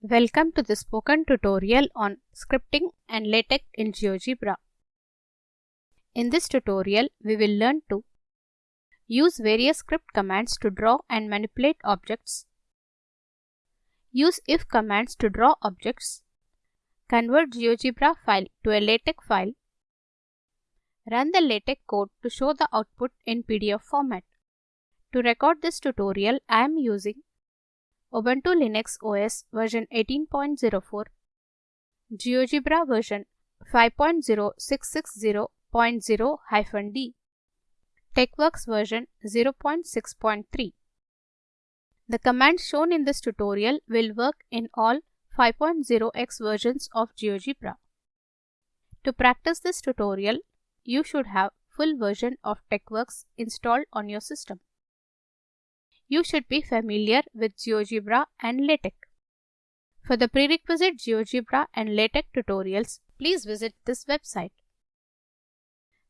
Welcome to the spoken tutorial on scripting and LaTeX in GeoGebra. In this tutorial, we will learn to use various script commands to draw and manipulate objects, use if commands to draw objects, convert GeoGebra file to a LaTeX file, run the LaTeX code to show the output in PDF format. To record this tutorial, I am using Ubuntu Linux OS version 18.04, GeoGebra version 5.0660.0-D, TeXworks version 0.6.3. The commands shown in this tutorial will work in all 5.0x versions of GeoGebra. To practice this tutorial, you should have full version of TeXworks installed on your system you should be familiar with GeoGebra and LaTeX. For the prerequisite GeoGebra and LaTeX tutorials, please visit this website.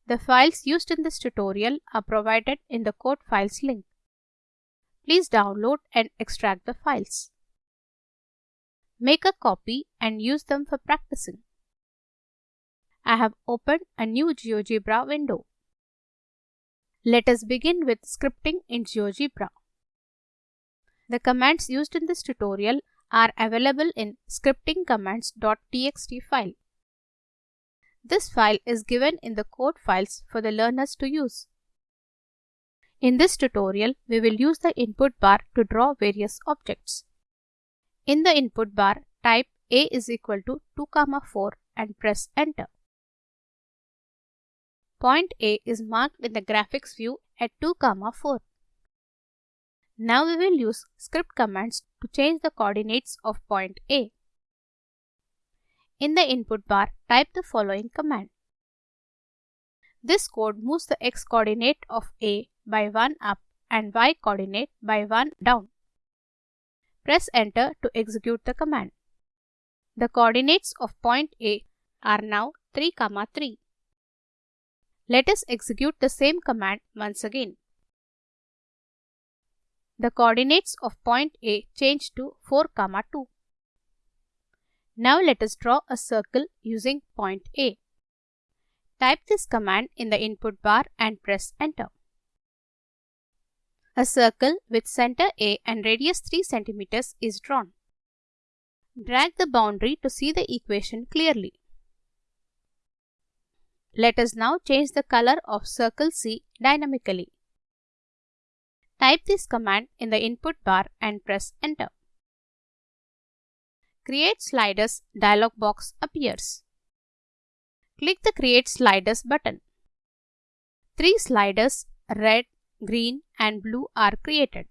The files used in this tutorial are provided in the code files link. Please download and extract the files. Make a copy and use them for practicing. I have opened a new GeoGebra window. Let us begin with scripting in GeoGebra. The commands used in this tutorial are available in scriptingcommands.txt file. This file is given in the code files for the learners to use. In this tutorial, we will use the input bar to draw various objects. In the input bar, type a is equal to 2, comma 4 and press enter. Point A is marked in the graphics view at 2, comma 4. Now we will use script commands to change the coordinates of point A. In the input bar, type the following command. This code moves the x coordinate of A by 1 up and y coordinate by 1 down. Press enter to execute the command. The coordinates of point A are now 3, 3. Let us execute the same command once again the coordinates of point A change to 4, 2. Now let us draw a circle using point A. Type this command in the input bar and press enter. A circle with center A and radius 3 cm is drawn. Drag the boundary to see the equation clearly. Let us now change the color of circle C dynamically. Type this command in the input bar and press enter. Create Sliders dialog box appears. Click the Create Sliders button. Three sliders red, green and blue are created.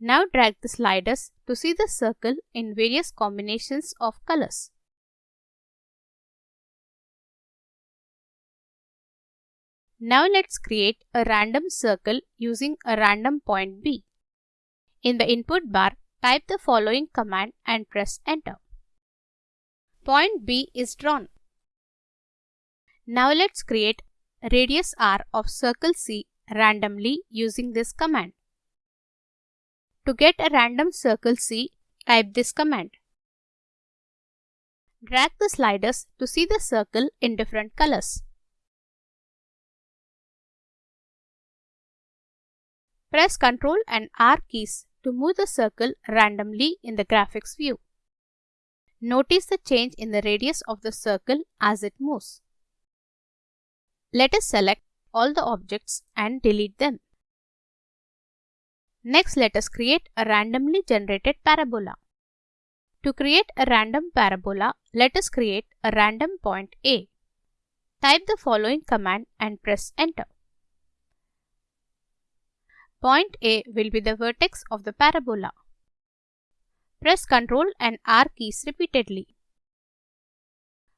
Now drag the sliders to see the circle in various combinations of colors. Now let's create a random circle using a random point B. In the input bar, type the following command and press enter. Point B is drawn. Now let's create radius r of circle C randomly using this command. To get a random circle C, type this command. Drag the sliders to see the circle in different colors. Press Ctrl and R keys to move the circle randomly in the graphics view. Notice the change in the radius of the circle as it moves. Let us select all the objects and delete them. Next, let us create a randomly generated parabola. To create a random parabola, let us create a random point A. Type the following command and press enter. Point A will be the vertex of the parabola. Press Ctrl and R keys repeatedly.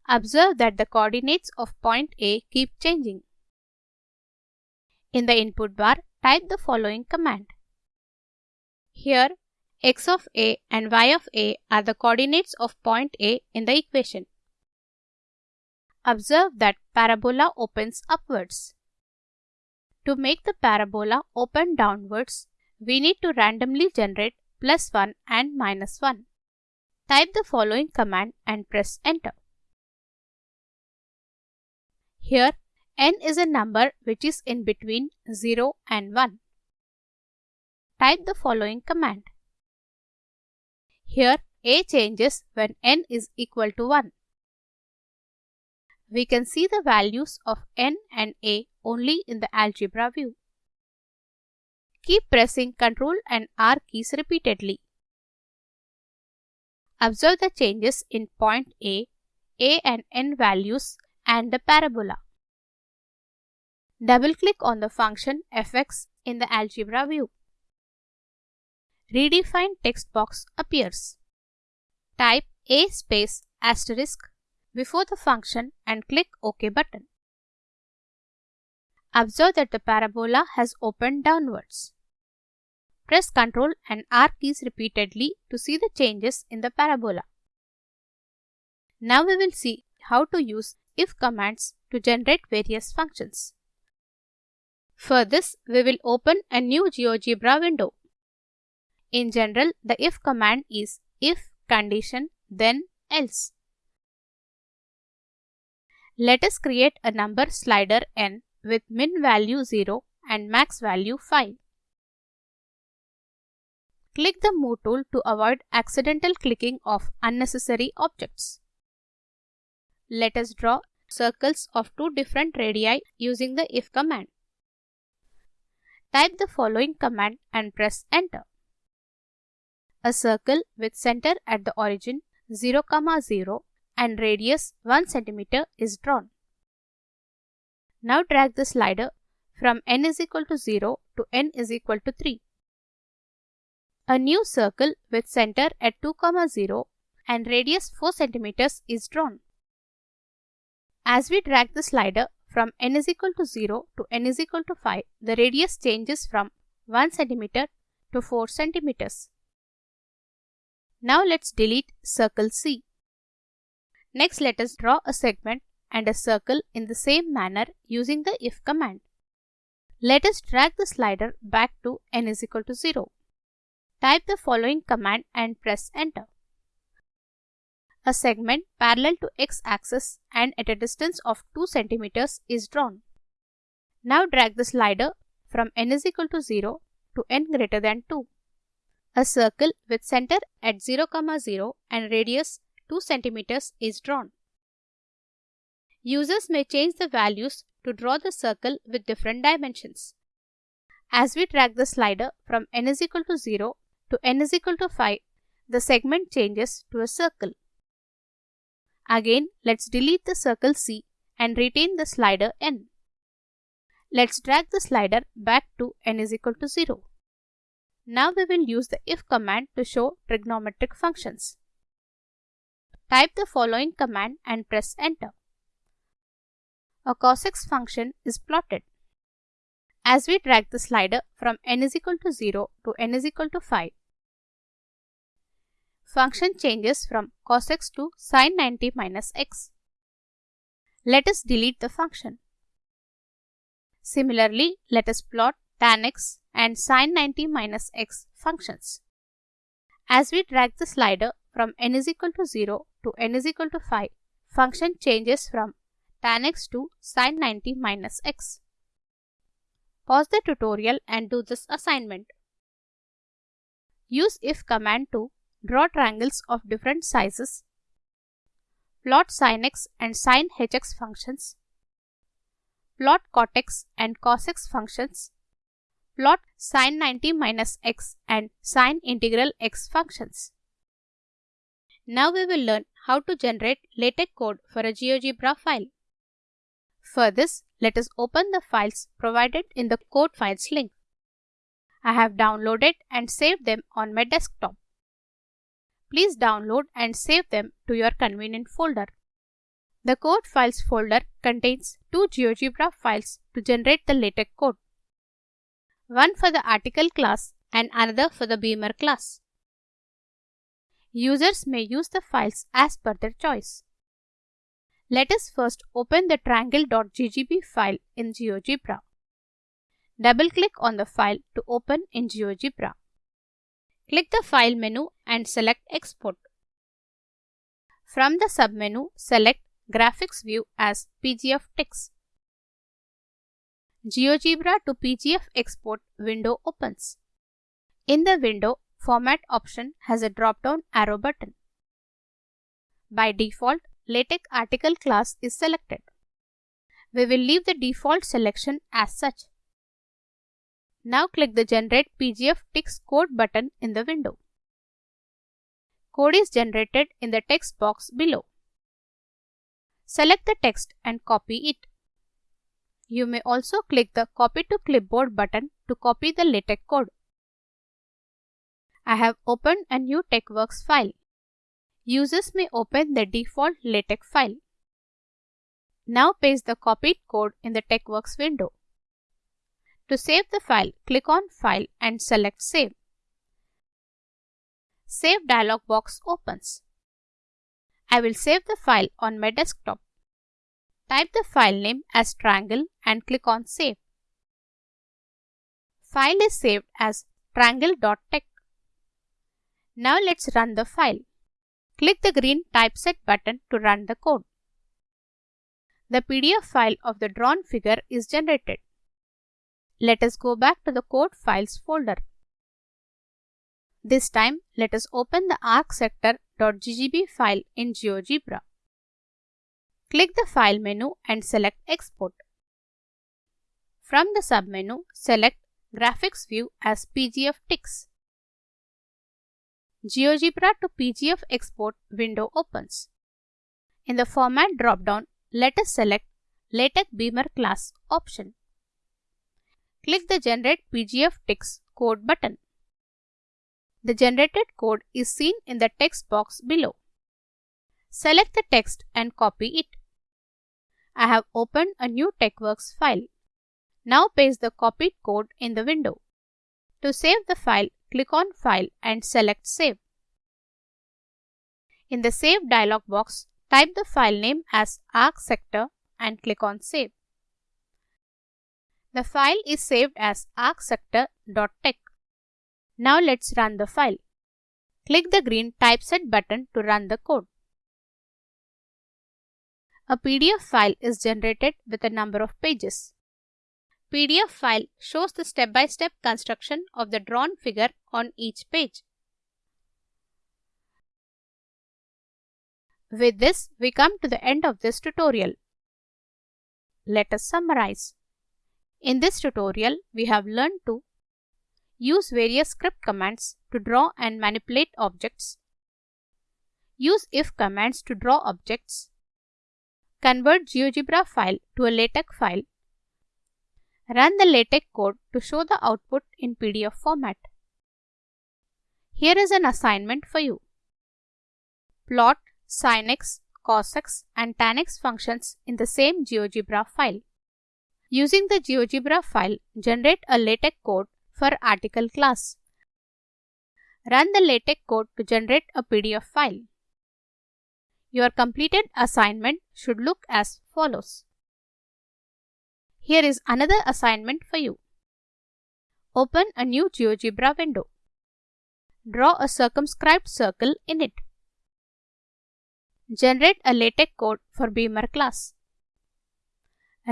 Observe that the coordinates of point A keep changing. In the input bar, type the following command. Here, x of A and y of A are the coordinates of point A in the equation. Observe that parabola opens upwards. To make the parabola open downwards, we need to randomly generate plus 1 and minus 1. Type the following command and press enter. Here n is a number which is in between 0 and 1. Type the following command. Here a changes when n is equal to 1. We can see the values of n and a only in the algebra view. Keep pressing Ctrl and R keys repeatedly. Observe the changes in point A, A and N values and the parabola. Double-click on the function fx in the algebra view. Redefine text box appears. Type a space asterisk before the function and click OK button. Observe that the parabola has opened downwards. Press Ctrl and R keys repeatedly to see the changes in the parabola. Now we will see how to use if commands to generate various functions. For this, we will open a new GeoGebra window. In general, the if command is if condition then else. Let us create a number slider n with min value 0 and max value 5. Click the Move tool to avoid accidental clicking of unnecessary objects. Let us draw circles of two different radii using the if command. Type the following command and press enter. A circle with center at the origin 0, 0 and radius 1 cm is drawn. Now drag the slider from n is equal to 0 to n is equal to 3. A new circle with center at 2, 0 and radius 4 cm is drawn. As we drag the slider from n is equal to 0 to n is equal to 5, the radius changes from 1 cm to 4 cm. Now let's delete circle C. Next let us draw a segment and a circle in the same manner using the if command. Let us drag the slider back to n is equal to 0. Type the following command and press enter. A segment parallel to x-axis and at a distance of 2 cm is drawn. Now drag the slider from n is equal to 0 to n greater than 2. A circle with center at 0, 0 and radius 2 cm is drawn. Users may change the values to draw the circle with different dimensions. As we drag the slider from n is equal to 0 to n is equal to 5, the segment changes to a circle. Again, let's delete the circle C and retain the slider n. Let's drag the slider back to n is equal to 0. Now we will use the if command to show trigonometric functions. Type the following command and press enter. A cos x function is plotted. As we drag the slider from n is equal to 0 to n is equal to 5, function changes from cos x to sin 90 minus x. Let us delete the function. Similarly, let us plot tan x and sin 90 minus x functions. As we drag the slider from n is equal to 0 to n is equal to 5, function changes from tan x to sin 90 minus x. Pause the tutorial and do this assignment. Use if command to draw triangles of different sizes, plot sin x and sin hx functions, plot cot x and cos x functions, plot sin 90 minus x and sin integral x functions. Now we will learn how to generate LaTeX code for a GeoGebra file. For this, let us open the files provided in the code files link. I have downloaded and saved them on my desktop. Please download and save them to your convenient folder. The code files folder contains two GeoGebra files to generate the LaTeX code. One for the article class and another for the beamer class. Users may use the files as per their choice. Let us first open the triangle.ggb file in GeoGebra. Double-click on the file to open in GeoGebra. Click the File menu and select Export. From the submenu, select Graphics View as PGF Text. GeoGebra to PGF export window opens. In the window, Format option has a drop-down arrow button. By default, LaTeX article class is selected. We will leave the default selection as such. Now click the Generate PGF Text Code button in the window. Code is generated in the text box below. Select the text and copy it. You may also click the Copy to Clipboard button to copy the LaTeX code. I have opened a new TeXworks file. Users may open the default LaTeX file. Now paste the copied code in the TeXworks window. To save the file, click on File and select Save. Save dialog box opens. I will save the file on my desktop. Type the file name as triangle and click on Save. File is saved as triangle.tex. Now let's run the file. Click the green Typeset button to run the code. The PDF file of the drawn figure is generated. Let us go back to the code files folder. This time, let us open the arcsector.ggb file in GeoGebra. Click the File menu and select Export. From the submenu, select Graphics View as PGFTeX. GeoGebra to PGF export window opens. In the Format dropdown, let us select LaTeX Beamer class option. Click the Generate PGF Text Code button. The generated code is seen in the text box below. Select the text and copy it. I have opened a new TeXworks file. Now paste the copied code in the window. To save the file, click on File and select Save. In the Save dialog box, type the file name as arcsector and click on Save. The file is saved as arcsector.tex. Now let's run the file. Click the green Typeset button to run the code. A PDF file is generated with a number of pages. PDF file shows the step-by-step -step construction of the drawn figure on each page. With this, we come to the end of this tutorial. Let us summarize. In this tutorial, we have learned to use various script commands to draw and manipulate objects, use if commands to draw objects, convert GeoGebra file to a LaTeX file Run the LaTeX code to show the output in PDF format. Here is an assignment for you. Plot sinx, cosx and tanx functions in the same GeoGebra file. Using the GeoGebra file, generate a LaTeX code for article class. Run the LaTeX code to generate a PDF file. Your completed assignment should look as follows. Here is another assignment for you. Open a new GeoGebra window. Draw a circumscribed circle in it. Generate a LaTeX code for Beamer class.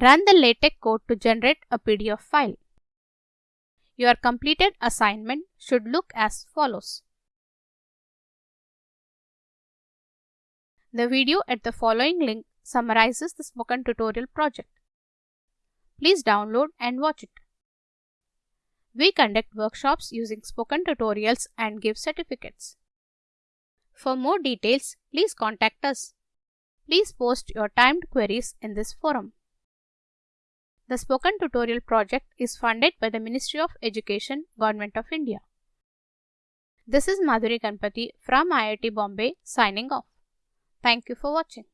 Run the LaTeX code to generate a PDF file. Your completed assignment should look as follows. The video at the following link summarizes the spoken tutorial project. Please download and watch it. We conduct workshops using spoken tutorials and give certificates. For more details, please contact us. Please post your timed queries in this forum. The Spoken Tutorial project is funded by the Ministry of Education, Government of India. This is Madhuri Ganpati from IIT Bombay signing off. Thank you for watching.